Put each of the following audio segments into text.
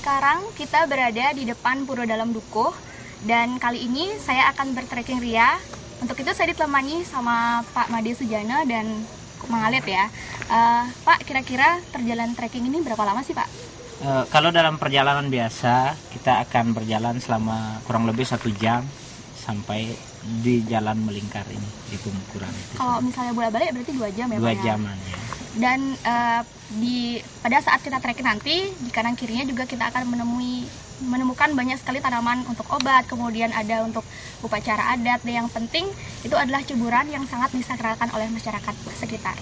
Sekarang kita berada di depan Pura Dalam Dukuh dan kali ini saya akan bertrekking ria. Untuk itu saya ditemani sama Pak Made Sujana dan Mang Alif ya. Uh, Pak, kira-kira perjalanan trekking ini berapa lama sih Pak? Uh, kalau dalam perjalanan biasa kita akan berjalan selama kurang lebih satu jam sampai di jalan melingkar ini di itu. Kalau misalnya bolak balik berarti dua jam ya Dua Pak? jaman ya. Dan uh, di pada saat kita trekking nanti di kanan kirinya juga kita akan menemui menemukan banyak sekali tanaman untuk obat, kemudian ada untuk upacara adat. Dan yang penting itu adalah ceburan yang sangat disakralkan oleh masyarakat sekitar.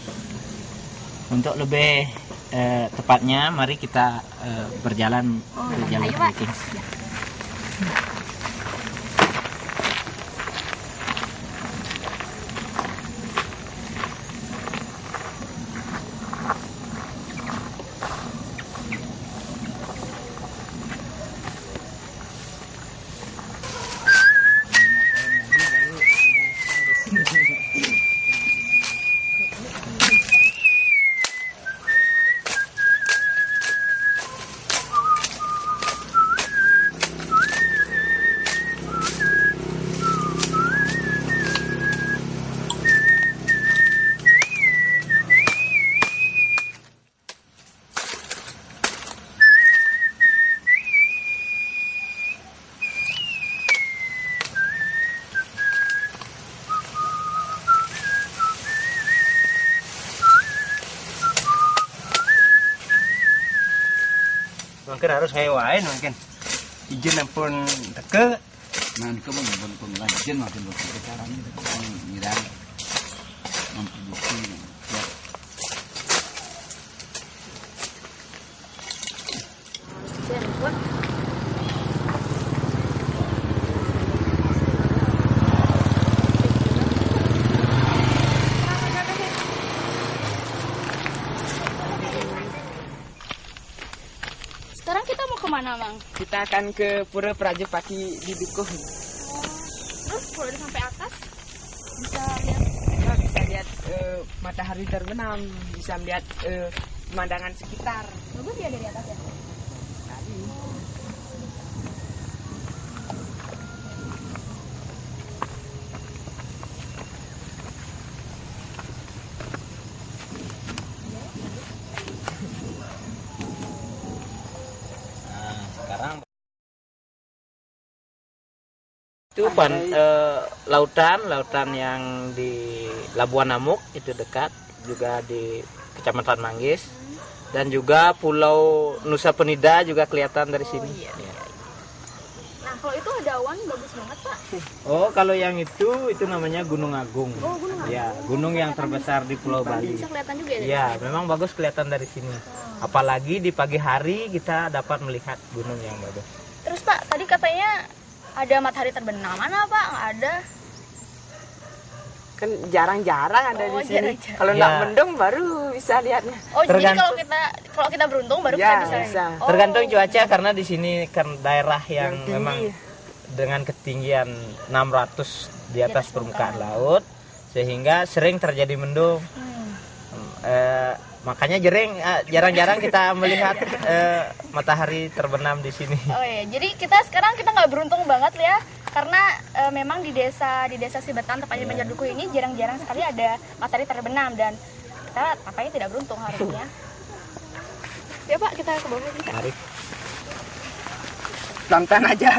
Untuk lebih eh, tepatnya, mari kita eh, berjalan Oh, ke jalur ayo trekking. Ya. Mungkin harus hewain mungkin. Izin pun teke. Nah, kan pun pun lanjut makin waktu caranya ngirang memproduksi ya, Sekarang kita mau ke mana, Mang? Kita akan ke Pura Prajepati di Dukuh. Terus kalau udah sampai atas bisa lihat Kita bisa lihat eh, matahari terbenam, bisa melihat eh, pemandangan sekitar. bagus ya dari atas ya. Nah, sekarang itu pan, eh, lautan lautan yang di Labuan Namuk itu dekat juga di Kecamatan Manggis dan juga Pulau Nusa Penida juga kelihatan dari sini. iya. Ya. Nah, kalau itu ada awan bagus banget, Pak. Oh, kalau yang itu itu namanya Gunung Agung. Oh, Gunung Agung. Ya, gunung yang terbesar di Pulau Bali. Bisa kelihatan juga ya Ya, memang bagus kelihatan dari sini. Apalagi di pagi hari kita dapat melihat gunung yang bagus. Terus, Pak, tadi katanya ada matahari terbenam. Mana, Pak? Nggak ada. Kan jarang-jarang ada Oh, di sini. Kalau Ya. nggak mendung baru bisa lihatnya. Oh, jadi kalau kita kalau kita beruntung baru Ya, kita bisa. bisa. Oh. Tergantung cuaca karena di sini kan daerah yang, Yang memang dengan ketinggian 600 di atas permukaan laut sehingga sering terjadi mendung. Hmm. Eh, makanya jering eh, jarang-jarang kita melihat eh, matahari terbenam di sini. Oh ya, jadi kita sekarang kita nggak beruntung banget ya, karena eh, memang di desa di desa Sibetan tepatnya di Banjardukuh ini jarang-jarang sekali ada matahari terbenam dan kita tampaknya tidak beruntung harusnya. ya Pak, kita ke bawah bisa. Mari. Pelan-pelan aja.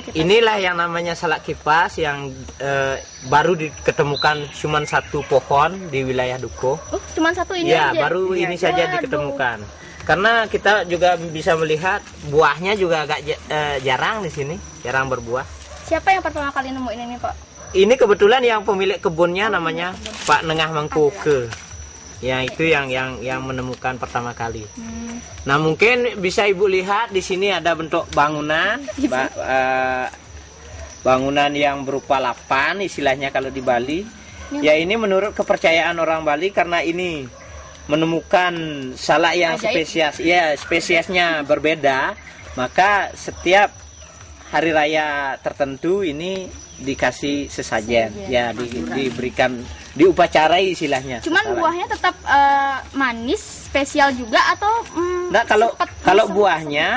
Kipas? Inilah yang namanya salak kipas yang eh, baru diketemukan cuma satu pohon di wilayah Duko. Oh, cuma satu ini Ya, aja. baru ini saja Waduh. diketemukan. Karena kita juga bisa melihat buahnya juga agak eh, jarang di sini, jarang berbuah. Siapa yang pertama kali nemuin ini, Pak? Ini kebetulan yang pemilik kebunnya namanya Pak Nengah Mangkoke. Ya, itu yang yang yang menemukan pertama kali. Hmm. Nah, mungkin bisa Ibu lihat di sini ada bentuk bangunan, ba- eh, bangunan yang berupa lapan istilahnya kalau di Bali. Ya ini menurut kepercayaan orang Bali karena ini menemukan salak yang Ajaib. spesies, ya spesiesnya berbeda, maka setiap hari raya tertentu ini dikasih sesajen, ya di- diberikan diupacarai istilahnya. Cuman salak. buahnya tetap eh, manis, spesial juga atau mm, Nah kalau sepet, kalau buahnya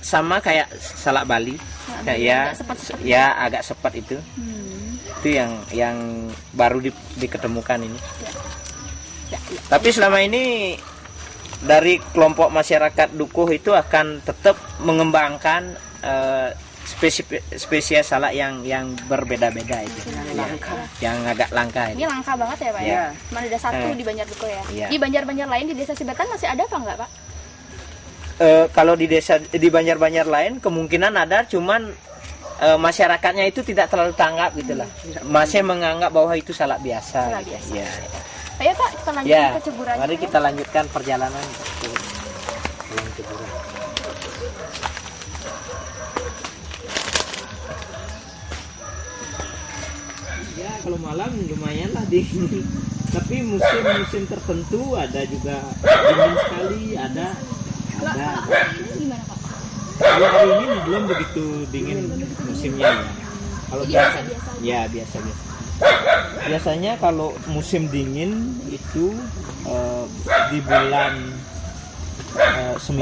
sama kayak salak Bali, Bali ya, agak sepet-sepet ya agak sepet itu, Hmm. itu yang yang baru di- diketemukan ini. Ya, ya. Tapi selama ini dari kelompok masyarakat Dukuh itu akan tetap mengembangkan eh, spesi- spesies salak yang yang berbeda-beda itu, Ya, yang agak langka Ini langka banget ya, Pak ya. Iya. Cuma ada satu Eh. di Banjarduko ya. Iya. Di Banjar-Banjar lain di Desa Sibetan masih ada apa enggak, Pak? Eh, kalau di desa di banjar-banjar lain kemungkinan ada cuman eh, masyarakatnya itu tidak terlalu tanggap gitulah masih menganggap bahwa itu salak biasa, Salak gitu. biasa. ya Ayo, Pak, kita lanjut ya ke ceburannya. mari ya. kita lanjutkan perjalanan kalau malam lumayan lah dingin tapi musim-musim tertentu ada juga dingin sekali ada ada. kalau hari ini belum begitu dingin musimnya. Ya. Kalau biasa, ya biasa biasa. Biasanya kalau musim dingin itu eh, di bulan eh, 9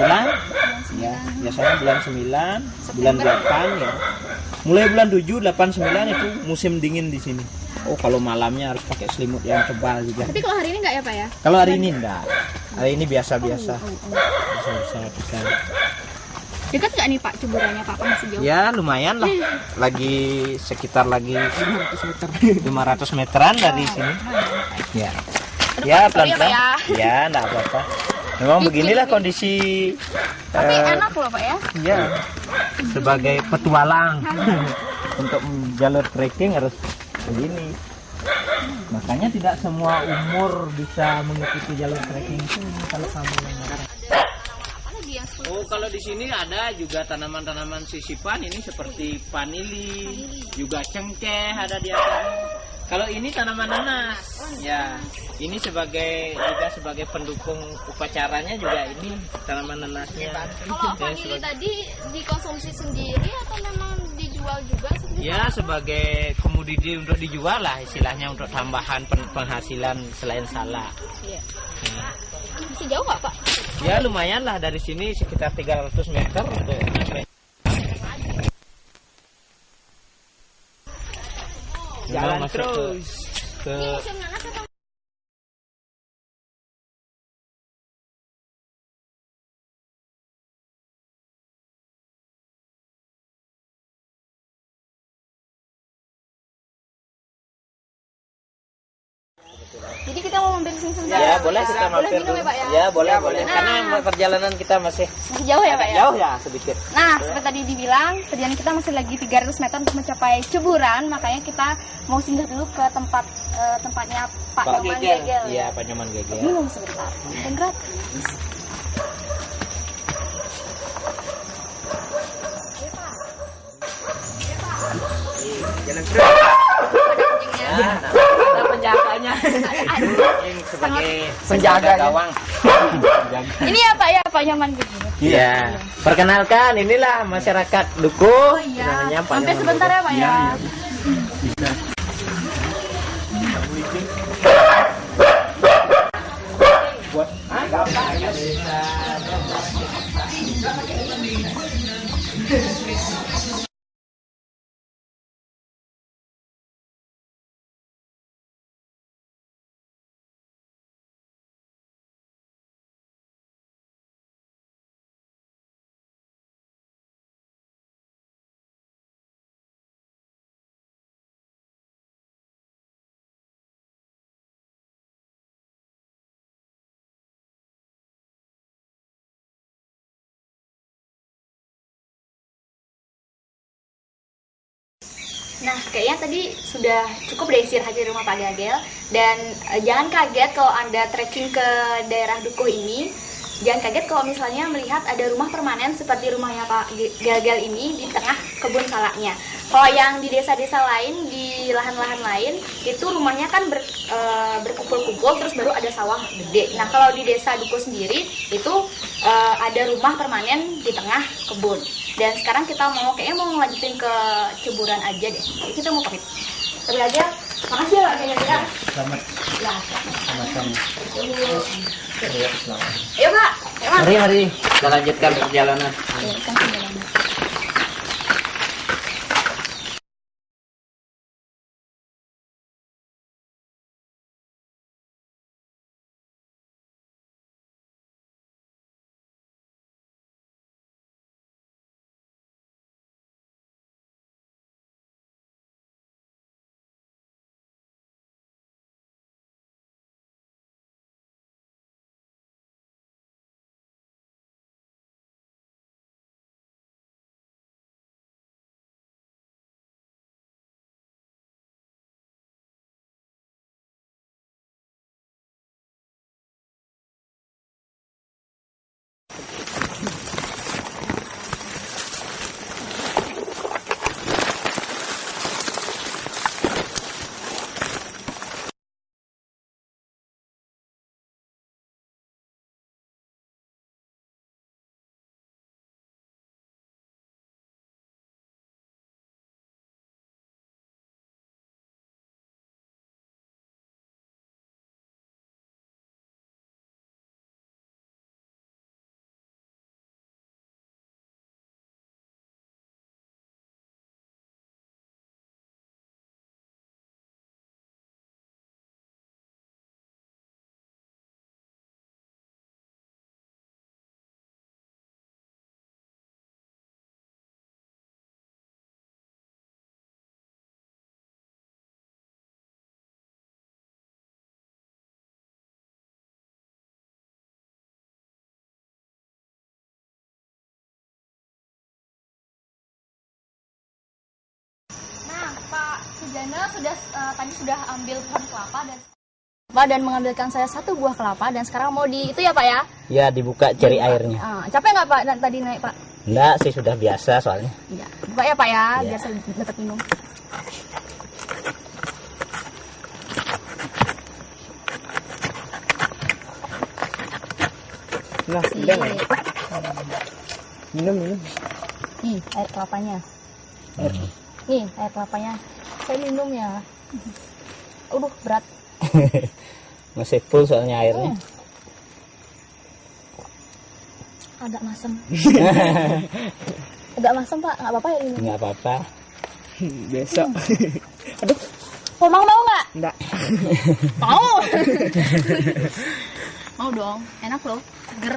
ya, biasanya bulan 9, bulan 8 ya. Mulai bulan 7, 8, 9 itu musim dingin di sini. Oh, kalau malamnya harus pakai selimut yang tebal juga. Tapi kalau hari ini enggak ya, Pak ya? Kalau hari ini enggak. Hari ini biasa-biasa. Biasa-biasa kita. Dekat nggak nih, Pak, ceburannya, Pak? Masih jauh? Ya lumayan lah. Lagi sekitar lagi 500 meter. 500 meteran dari sini. Ya. Ya sorry ya, pelan-pelan. Ya, enggak apa-apa. Memang beginilah kondisi Tapi eh, enak loh, Pak ya. ya sebagai petualang untuk jalur trekking harus begini. Makanya tidak semua umur bisa mengikuti jalur trekking itu kalau kamu yang Oh, kalau di sini ada juga tanaman-tanaman sisipan ini seperti panili, juga cengkeh ada di atas. Kalau ini tanaman nanas, ya ini sebagai juga sebagai pendukung upacaranya juga ini tanaman nanasnya. Kalau Ya, vanili sebagai- tadi dikonsumsi sendiri atau memang dijual juga sendiri? Ya sebagai komoditi untuk dijual lah istilahnya untuk tambahan pen- penghasilan selain salak. Iya. Nah, Masih jauh nggak, Pak? ya lumayan lah dari sini sekitar 300 meter untuk Jalan terus. ke Jadi kita mau mampir sini sebentar. Ya, boleh kita Boleh mampir minum dulu. ya, Pak ya? Ya, boleh, Ya, boleh. boleh. Karena Nah. perjalanan kita masih Masih jauh ya, Pak ya? jauh ya sedikit. Nah, seperti tadi dibilang, perjalanan kita masih lagi 300 meter untuk mencapai Ceburan, makanya kita mau singgah dulu ke tempat eh, tempatnya Pak, Nyoman Gegel. Iya, Pak Nyoman Gegel. Minum sebentar. Dan gratis. Jalan terus penjaganya. Nah, penjaganya sebagai penjaga ya. gawang. Ini apa ya Pak Nyaman begini iya. Perkenalkan inilah masyarakat Duku oh, iya. namanya Pak sampai sebentar ya Pak ya, bisa. Nah, kayaknya tadi sudah cukup deh istirahat di rumah Pak Gagel dan eh, jangan kaget kalau Anda trekking ke daerah Dukuh ini. Jangan kaget kalau misalnya melihat ada rumah permanen seperti rumahnya Pak Gagel ini di tengah kebun salaknya. Kalau yang di desa-desa lain, di lahan-lahan lain, itu rumahnya kan ber- eh, berkumpul-kumpul terus baru ada sawah gede. Nah, kalau di desa Dukuh sendiri itu eh, ada rumah permanen di tengah kebun. Dan sekarang kita mau kayaknya mau ngelanjutin ke ceburan aja deh. Kita mau pamit. Tapi aja, makasih ya Pak Gagel. Selamat Ya, sama-sama. Ayo Kak. Mari, mari. Kita lanjutkan perjalanan. Ayo, kita perjalanan. Sujana sudah eh, tadi sudah ambil pohon kelapa dan Pak dan mengambilkan saya satu buah kelapa dan sekarang mau di itu ya Pak ya? Ya, dibuka cari airnya. Ah, capek nggak Pak tadi naik Pak? Enggak sih, sudah biasa soalnya. Iya. Buka ya Pak ya, Iya. biar saya dapat minum. Nah, udah nggak? Minum, minum. Nih, air kelapanya. Nih, air kelapanya. Saya minum ya. Aduh, berat. Masih full soalnya airnya. Hmm. Agak masem. Agak masem Pak, nggak apa-apa ya ini. Enggak apa-apa. Besok. Komang mau nggak? Enggak. Mau. mau dong, enak loh, seger.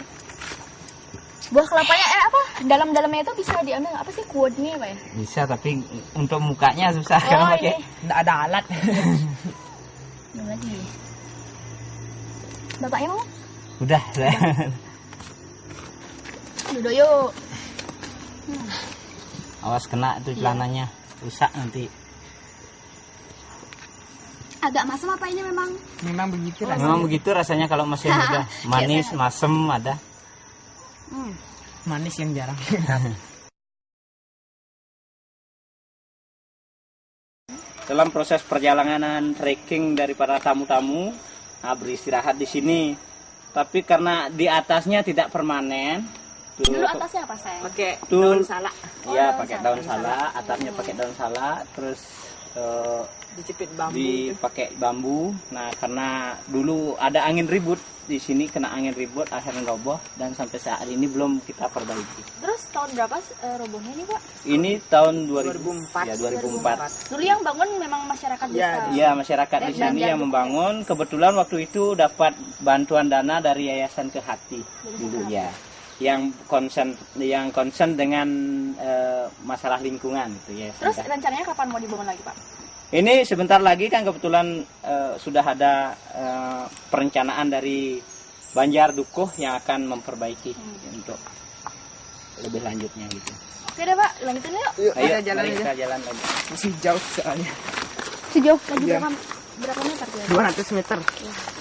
Buah kelapanya eh apa? Dalam-dalamnya itu bisa diambil apa sih kuadnya apa ya? Bisa, tapi untuk mukanya susah Oh, kalau pakai. ini. Enggak ada alat. Lagi. Bapaknya mau? Udah. Duduk yuk. Awas kena itu celananya. Rusak nanti. Agak masam apa ini memang? Memang begitu rasanya. Memang begitu rasanya kalau masih muda. Manis, masem ada. Hmm. Manis yang jarang. Dalam proses perjalanan trekking dari para tamu-tamu nah, beristirahat di sini. Tapi karena di atasnya tidak permanen, tuh, Dulu atasnya apa sayang? Pakai daun salak Iya, daun pakai daun salak, atapnya pakai daun salak, terus eh, dicepit bambu. itu. dipakai bambu. Nah, karena dulu ada angin ribut di sini kena angin ribut akhirnya roboh dan sampai saat ini belum kita perbaiki. Terus tahun berapa eh, robohnya nih Pak? Ini tahun 2000, 2004. Ya, 2004. Dulu yang bangun memang masyarakat Iya, desa. Iya, masyarakat di sini yang membangun. Kebetulan waktu itu dapat bantuan dana dari Yayasan Kehati dulu ya. Yang konsen yang konsen dengan eh, masalah lingkungan gitu ya. Terus rencananya kapan mau dibangun lagi Pak? Ini sebentar lagi kan kebetulan eh, sudah ada eh, perencanaan dari Banjar Dukuh yang akan memperbaiki untuk lebih lanjutnya gitu. Oke deh pak, lanjutin yuk. Yuk, Ayo, kita jalan kita jalan lagi. Masih jauh soalnya. Sejauh lagi Iya. berapa, berapa meter ya? 200 meter. Nggak,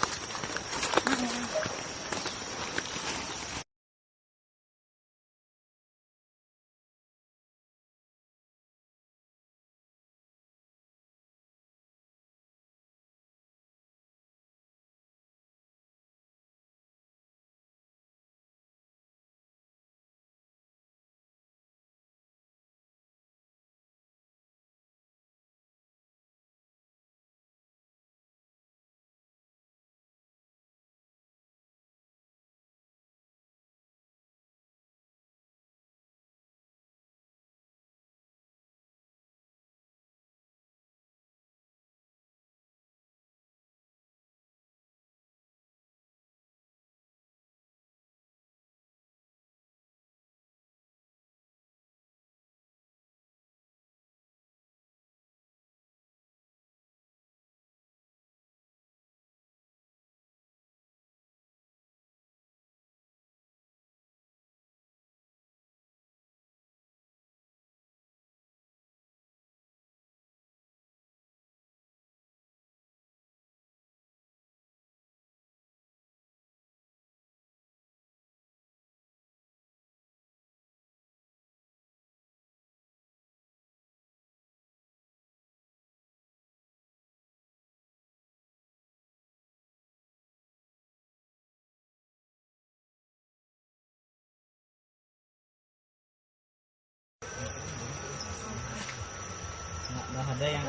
ada yang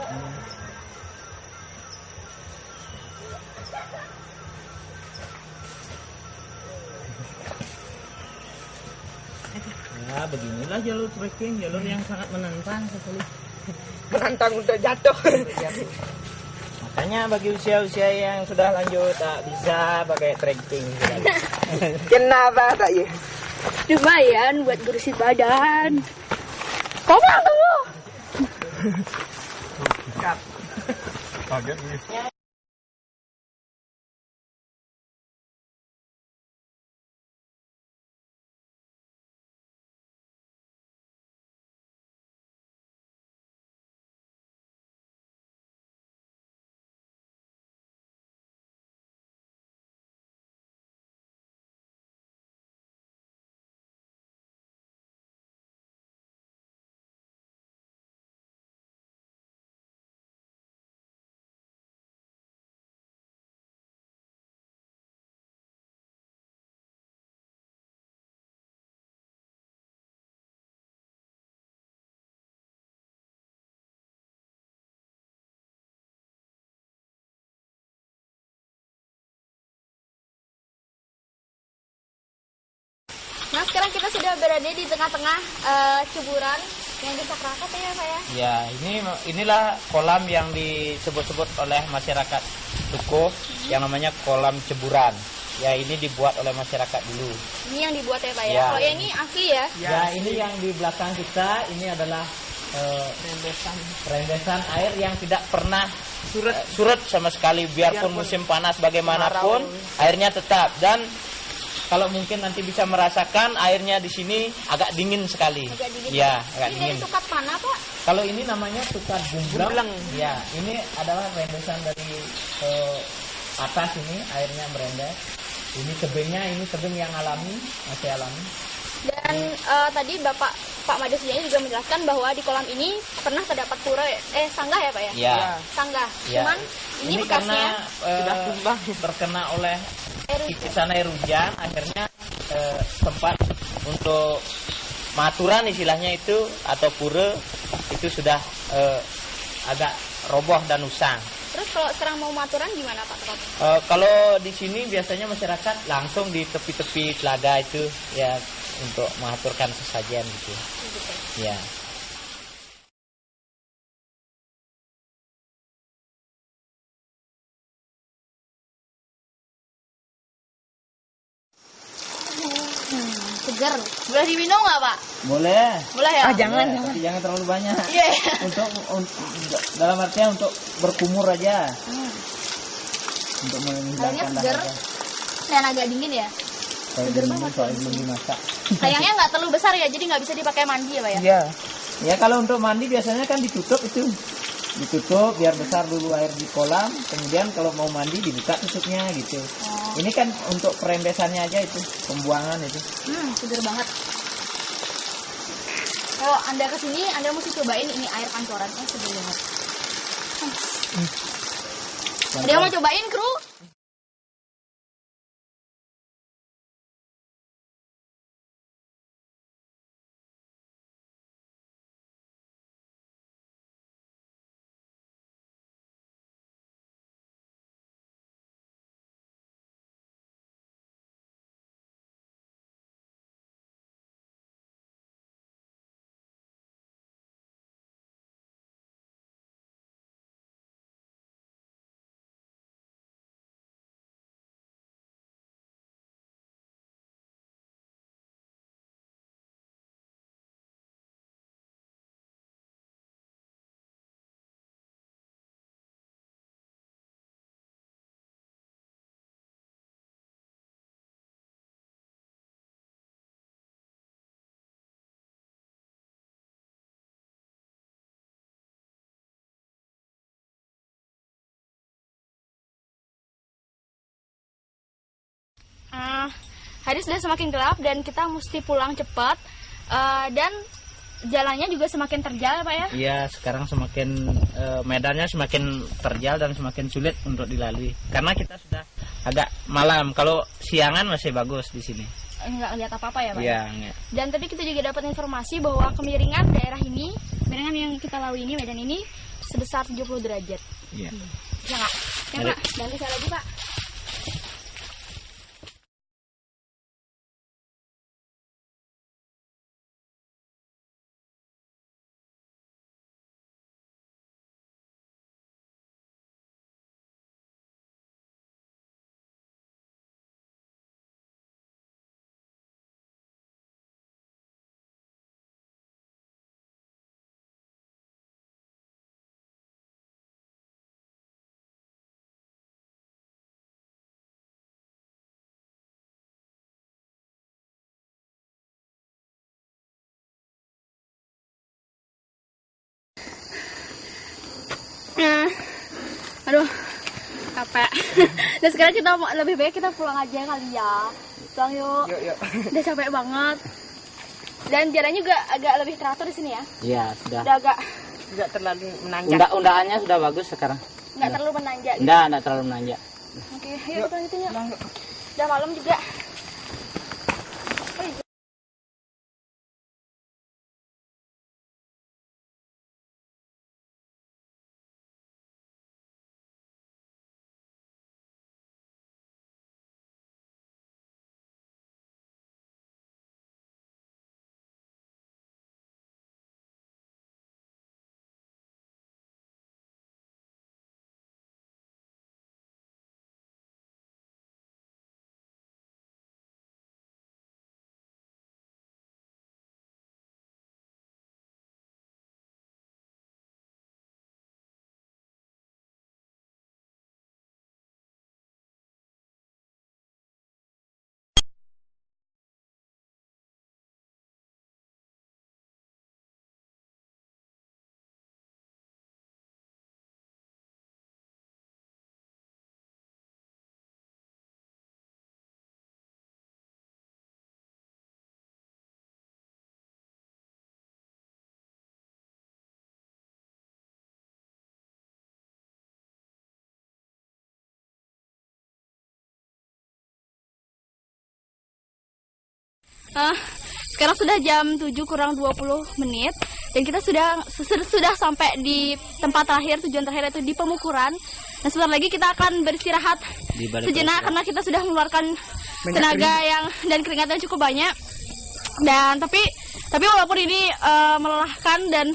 Ya, beginilah jalur trekking, jalur yang sangat menantang sekali. Menantang untuk jatuh. Makanya bagi usia-usia yang sudah lanjut tak bisa pakai trekking. Kenapa tak ya? Lumayan buat bersih badan. Kamu I'll get me. Nah sekarang kita sudah berada di tengah-tengah eh, ceburan yang desa Kerakat ya Pak ya. Ya, ini inilah kolam yang disebut-sebut oleh masyarakat Dukuh yang namanya kolam ceburan. Ya, ini dibuat oleh masyarakat dulu. Ini yang dibuat ya Pak ya. Ya. Kalau yang ini asli ya. Ya, ini yang di belakang kita ini adalah eh, Rendesan. rendesan air yang tidak pernah surut, surut sama sekali biarpun musim panas bagaimanapun airnya tetap dan kalau mungkin nanti bisa merasakan airnya di sini agak dingin sekali. Agak dingin. Ya, agak Ini dingin. dari sukat mana Pak? Kalau ini namanya bumbleng. Bumbleng. Ya, ini adalah rendesan dari eh, atas ini airnya merendes. Ini tebingnya, ini tebing yang alami, masih alami. Dan eh, tadi Bapak Pak Made Sujana juga menjelaskan bahwa di kolam ini pernah terdapat pura eh sanggah ya Pak ya? Ya. Sanggah. ya. Cuman ini, bekasnya karena eh, sudah tumbang. terkena oleh erosi. titisan air hujan, akhirnya eh, tempat untuk maturan istilahnya itu atau pura itu sudah eh, agak roboh dan usang. Terus kalau sekarang mau maturan gimana Pak? Eh, kalau di sini biasanya masyarakat langsung di tepi-tepi telaga itu ya untuk mengaturkan sesajen gitu. Ya. Segar. Boleh diminum nggak Pak? Boleh. Boleh ya? Ah, jangan, Boleh, jangan. tapi jangan terlalu banyak. Iya. iya. untuk, untuk dalam artian untuk berkumur aja. Untuk Airnya menghilangkan dahaga. dan agak dingin ya. Seger banget. soalnya belum dimasak. Sayangnya nggak terlalu besar ya, jadi nggak bisa dipakai mandi ya, Pak ya? Iya. Ya kalau untuk mandi biasanya kan ditutup itu. Ditutup biar besar dulu air di kolam, kemudian kalau mau mandi dibuka tutupnya gitu. Oh. Ini kan untuk perembesannya aja itu, pembuangan itu. Hmm, seger banget. Kalau anda ke sini, anda mesti cobain ini air pancoran, eh seger banget. Ada yang mau cobain, kru? Ah, hari sudah semakin gelap dan kita mesti pulang cepat. Eh, dan jalannya juga semakin terjal, Pak ya? Iya, sekarang semakin eh, medannya semakin terjal dan semakin sulit untuk dilalui. Karena kita sudah agak malam. Kalau siangan masih bagus di sini. Enggak lihat apa-apa ya, Pak? Iya, nggak. Dan tadi kita juga dapat informasi bahwa kemiringan daerah ini, kemiringan yang kita lalui ini, medan ini sebesar 70 derajat. Iya. Ya nggak? Ya Ada- Pak, bantu saya lagi Pak. Nah, aduh, capek. Dan sekarang kita mau lebih baik kita pulang aja kali ya. Pulang yuk. Yuk, yuk. Udah capek banget. Dan jalannya juga agak lebih teratur di sini ya. Iya, sudah. Udah agak Tidak terlalu menanjak. Unda-undaannya sudah bagus sekarang. nggak terlalu menanjak. gitu. Enggak, enggak terlalu menanjak. Oke, ayo kita lanjutin yuk. Udah malam juga. Ah, sekarang sudah jam 7 kurang 20 menit dan kita sudah sudah, sampai di tempat terakhir tujuan terakhir itu di pemukuran. Dan sebentar lagi kita akan beristirahat sejenak karena kita sudah mengeluarkan Banyak tenaga yang dan keringat yang cukup banyak. Dan tapi tapi walaupun ini eh, melelahkan dan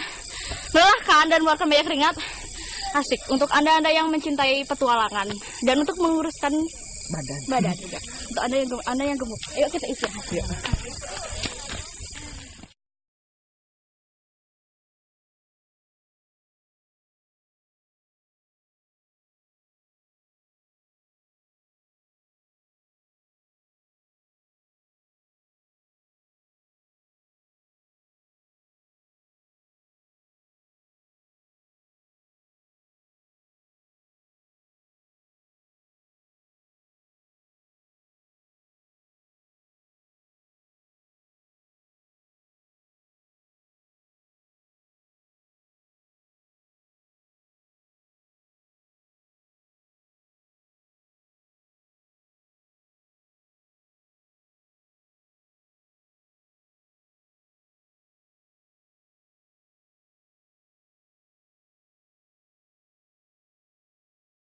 melelahkan dan mengeluarkan banyak keringat, asik untuk anda-anda yang mencintai petualangan dan untuk menguruskan Badan. badan juga. Untuk anda yang gem- anda yang gemuk, ayo kita isi.